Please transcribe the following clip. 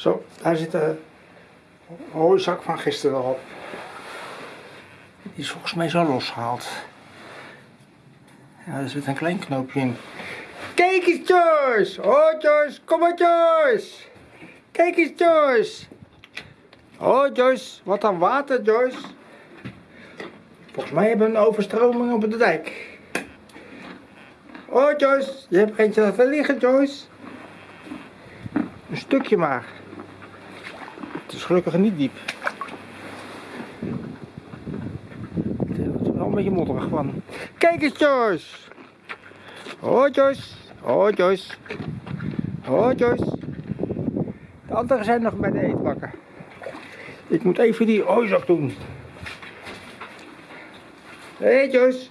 Zo, daar zit de hooizak van gisteren al op. Die is volgens mij zo losgehaald. Ja, er zit een klein knoopje in. Kijk eens Joyce! Oh Joyce, kom maar Joyce! Kijk eens Joyce! Oh Joyce, wat een water Joyce! Volgens mij hebben we een overstroming op de dijk. Oh Joyce, je hebt eentje laten liggen Joyce. Een stukje maar. Het is gelukkig niet diep. Het is wel een beetje modderig van. Kijk eens Joyce! Oh Joyce! Oh Joyce! Oh Joyce! De anderen zijn nog bij de eetbakken. Ik moet even die hooizak doen. Hé hey, Joyce!